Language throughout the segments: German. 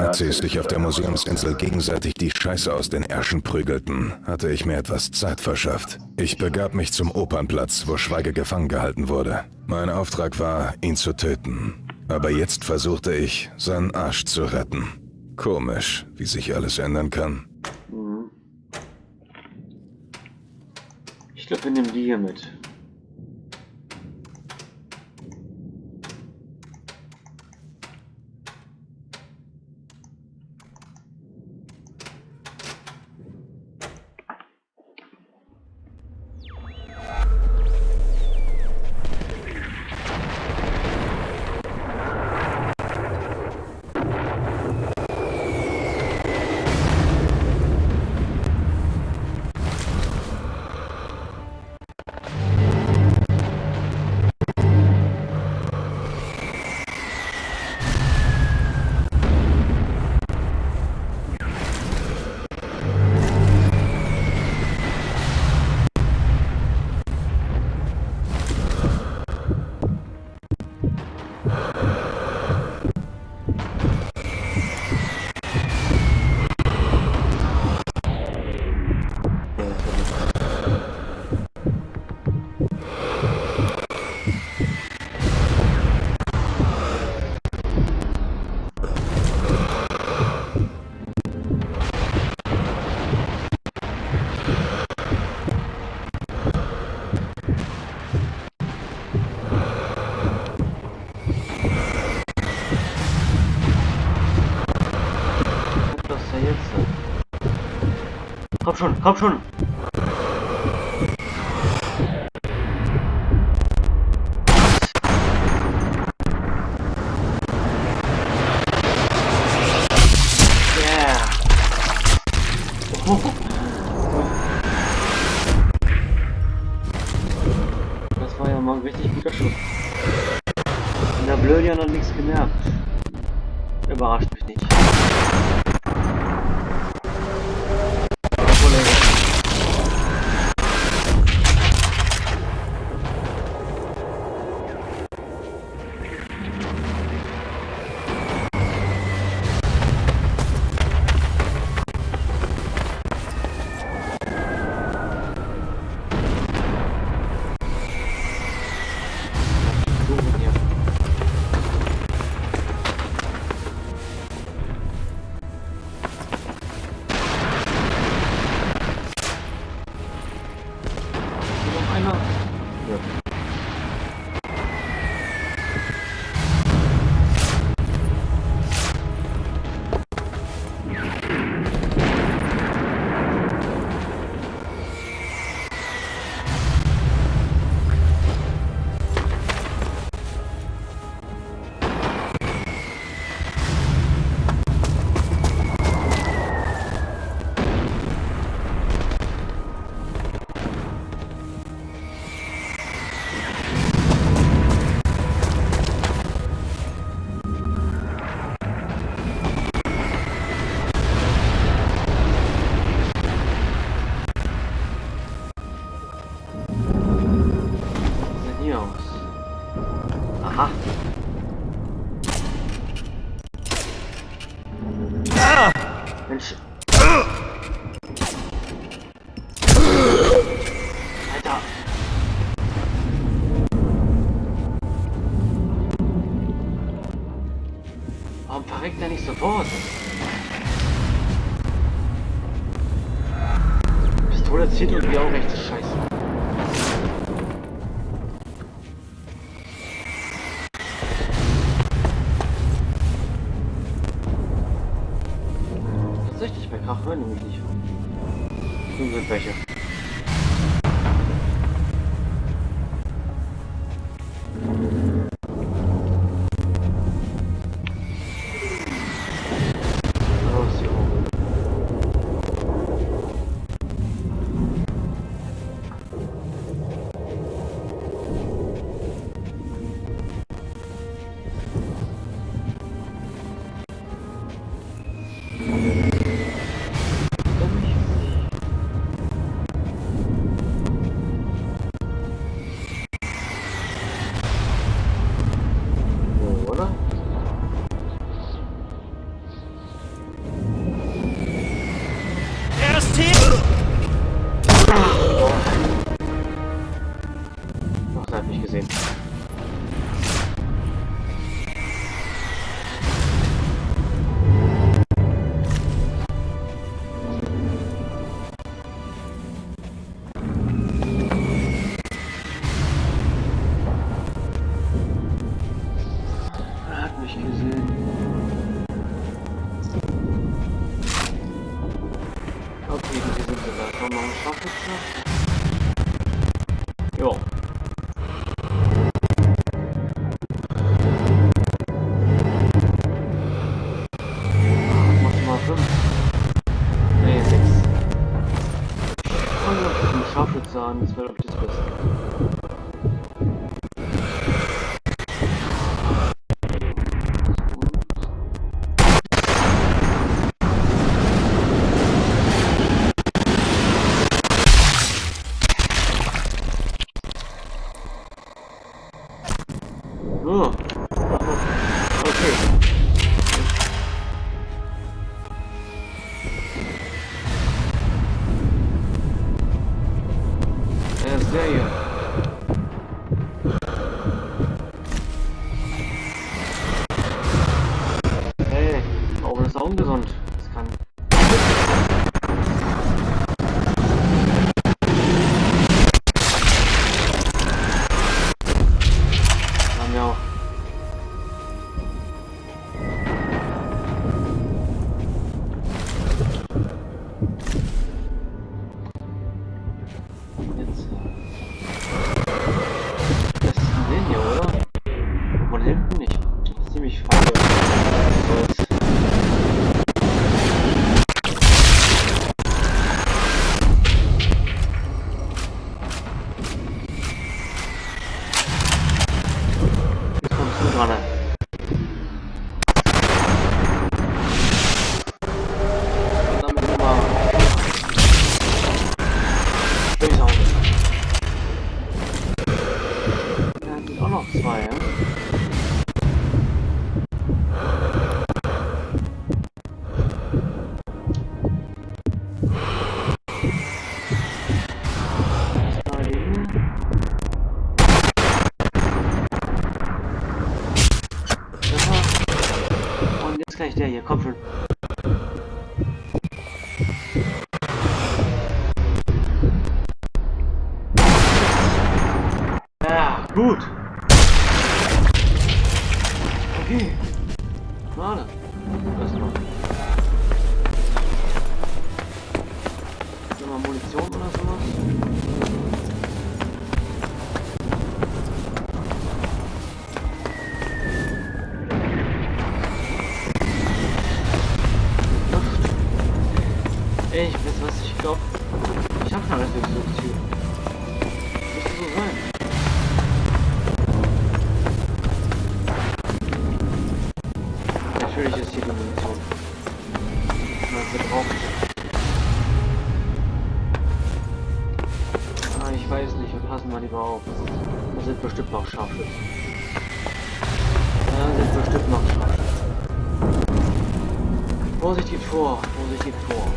Nazis sich auf der Museumsinsel gegenseitig die Scheiße aus den Ärschen prügelten, hatte ich mir etwas Zeit verschafft. Ich begab mich zum Opernplatz, wo Schweige gefangen gehalten wurde. Mein Auftrag war, ihn zu töten. Aber jetzt versuchte ich, seinen Arsch zu retten. Komisch, wie sich alles ändern kann. Ich glaube, wir nehmen die hier mit. kapşon kapşon Tatsächlich, bei Krach hören nämlich Scharfschütze an, das wäre glaube ich das Beste. Treffer. Und jetzt gleich der hier, Ey, ich weiß was, ich glaube, ich habe schon alles durchsucht hier. Müsste so sein. Natürlich ist hier die Munition. Was wir brauchen. Ah, ich weiß nicht, wir passen mal lieber auf. Da sind bestimmt noch Scharfschützen. Da sind bestimmt noch Scharfschützen. Vorsichtig vor, vorsichtig vor.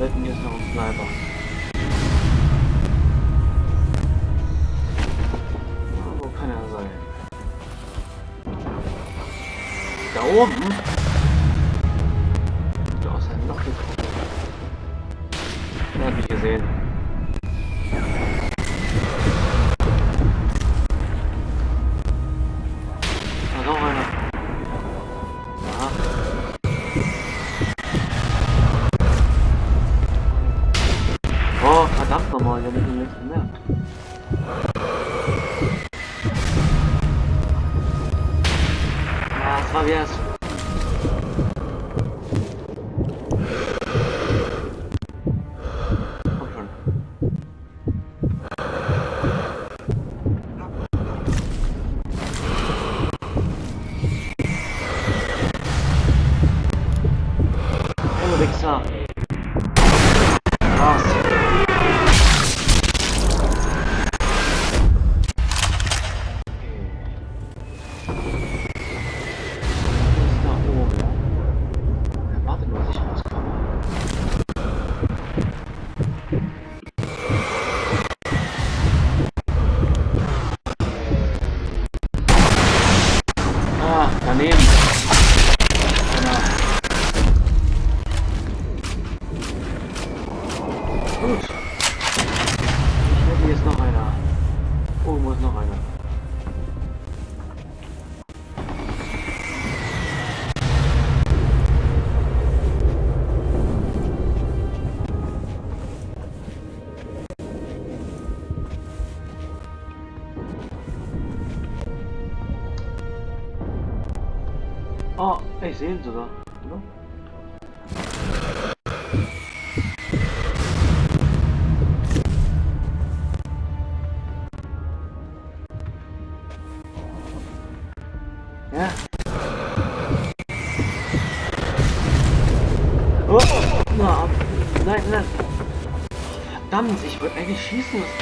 Wetten jetzt noch ein Sniper. Wo kann er sein? Da oben? Oh, gesehen sogar, oder? Ja. Oh, na, nein, nein. Verdammt, ich wollte eigentlich schießen müssen.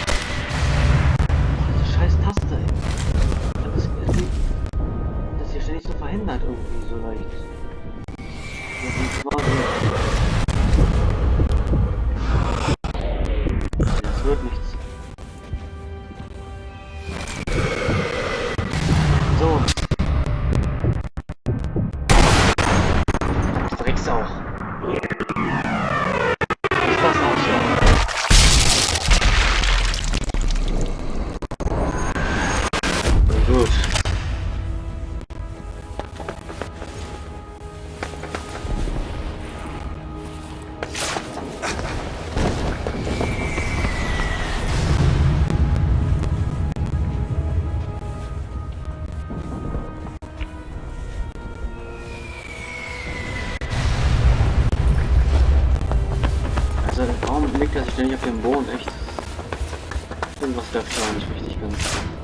Irgendwas läuft da nicht richtig ganz.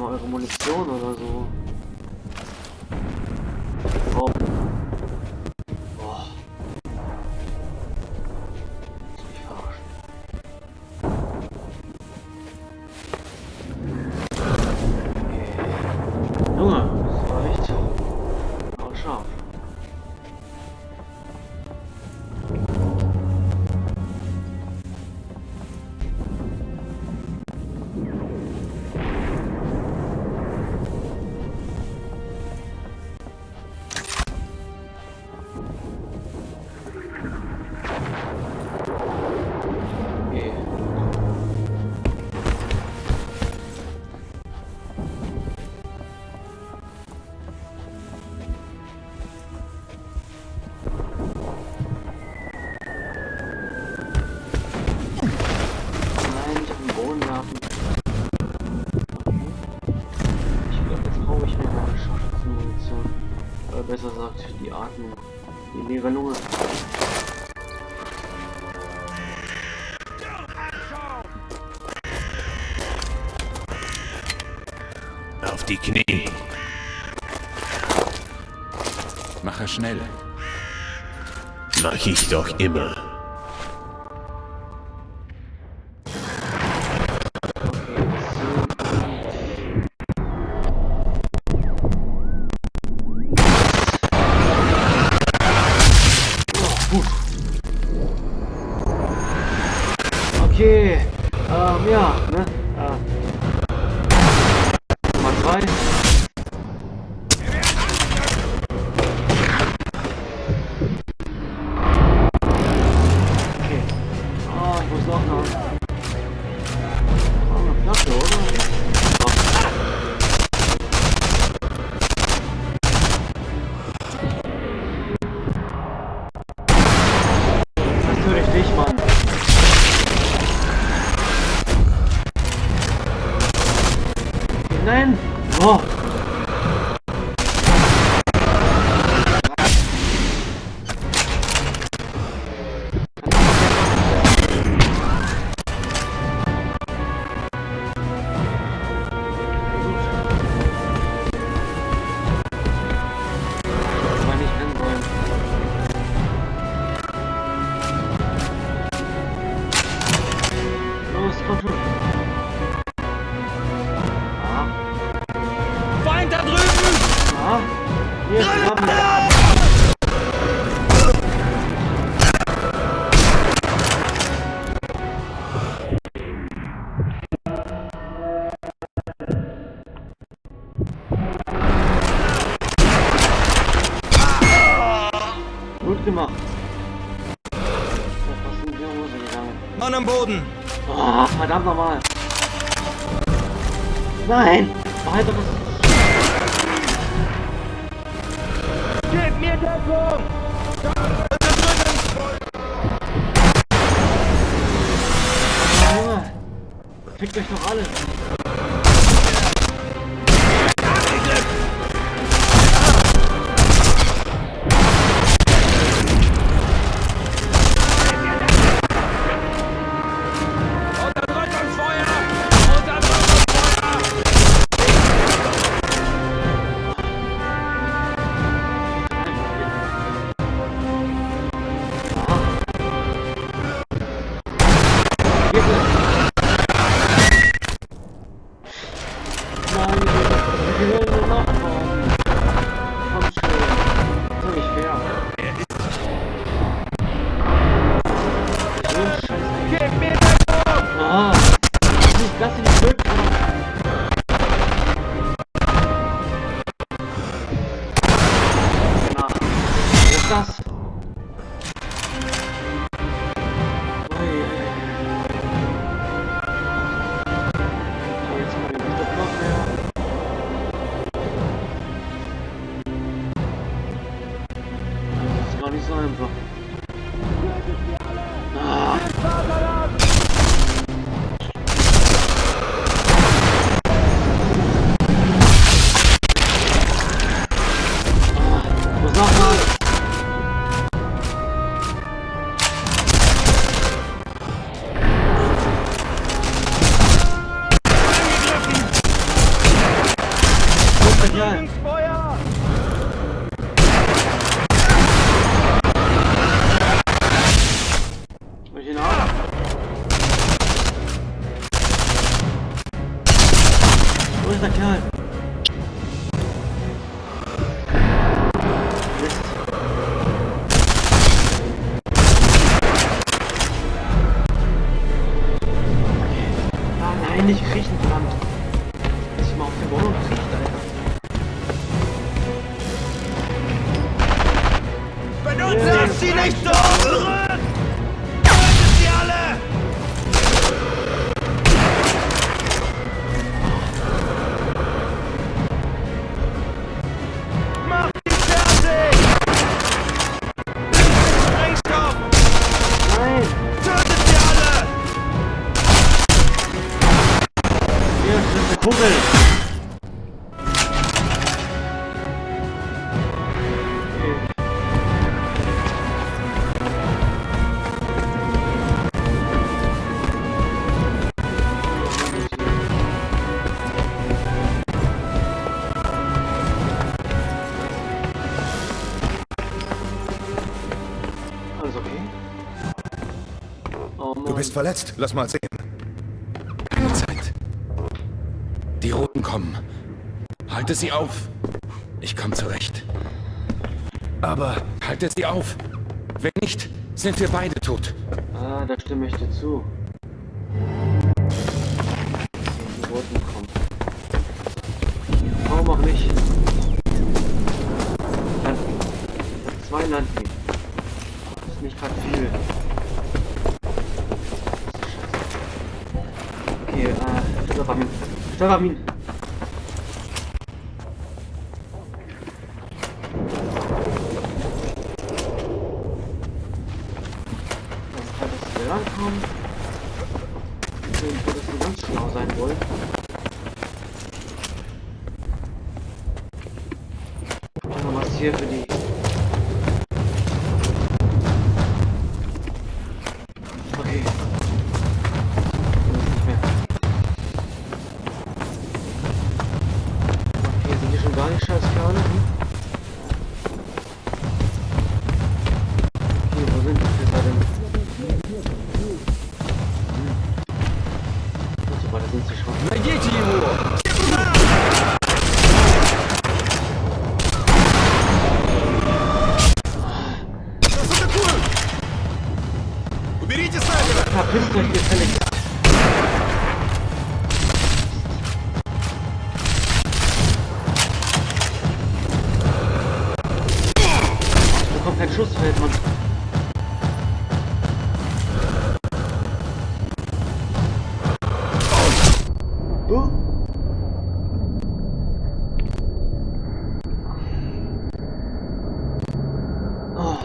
mal eure Munition oder so. die Knie. Mache schnell. Mach ich doch immer. Okay, ähm, ja, ne? sein. Weiteres. Gib mir Deckung! Fickt euch doch alle! Yeah. bist verletzt. Lass mal sehen. Keine Zeit. Die Roten kommen. Halte sie auf. Ich komme zurecht. Aber halte sie auf. Wenn nicht, sind wir beide tot. Ah, da stimme ich dir zu. Die Roten kommen. Warum auch nicht? 查看明。Oh. Oh.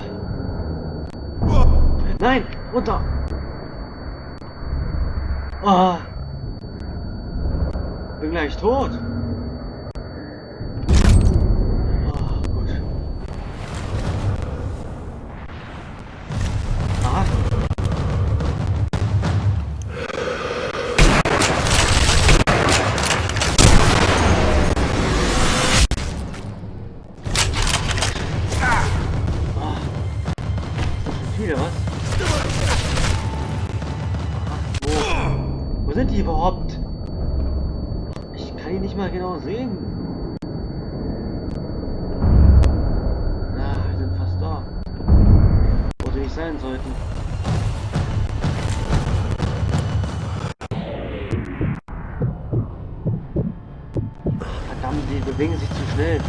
Nein, runter. Ah. Bin gleich tot. Sein sollten. Verdammt, die bewegen sich zu schnell.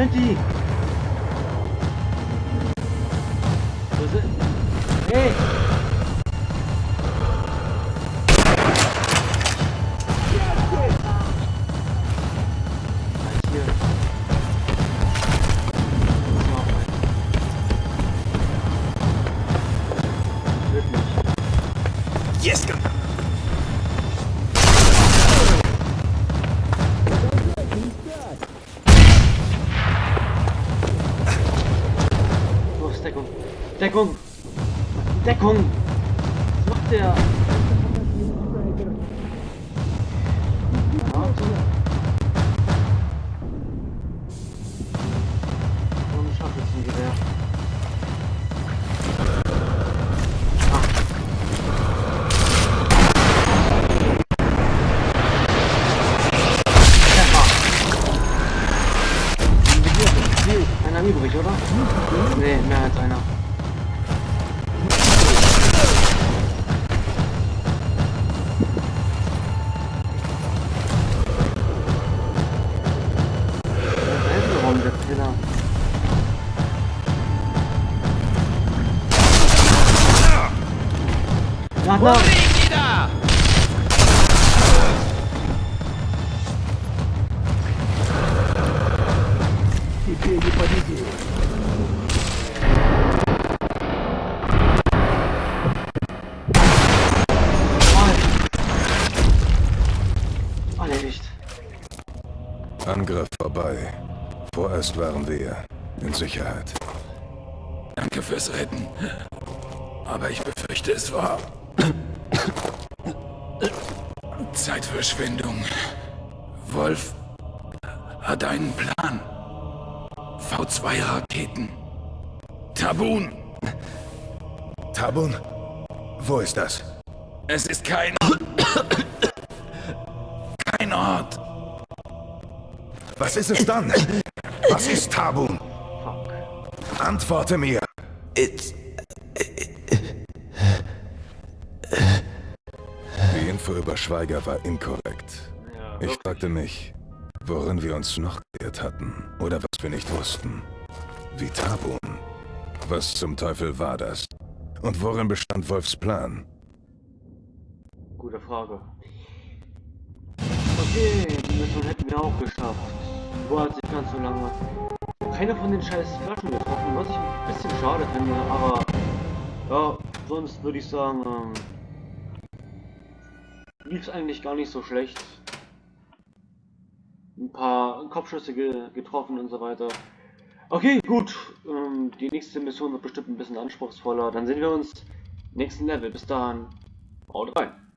Wo sind Erledigt. Angriff vorbei. Vorerst waren wir in Sicherheit. Danke fürs Retten. Aber ich befürchte, es war Zeitverschwendung. Wolf hat einen Plan. V2-Raketen. Tabun. Tabun? Wo ist das? Es ist kein... kein Ort. Was ist es dann? Was ist Tabun? Antworte mir. It's... Die Info über Schweiger war inkorrekt. Ich fragte mich, worin wir uns noch geirrt hatten oder was wir nicht wussten. Wie Tabun. Was zum Teufel war das? Und worin bestand Wolfs Plan? Gute Frage. Okay, die Mission hätten wir auch geschafft. War jetzt nicht ganz so lange. Keine von den scheiß Flaschen getroffen, was ich ein bisschen schade finde, aber ja, sonst würde ich sagen, ähm, lief es eigentlich gar nicht so schlecht. Ein paar Kopfschüsse ge getroffen und so weiter. Okay, gut. Ähm, die nächste Mission wird bestimmt ein bisschen anspruchsvoller. Dann sehen wir uns nächsten Level. Bis dahin. Haut rein.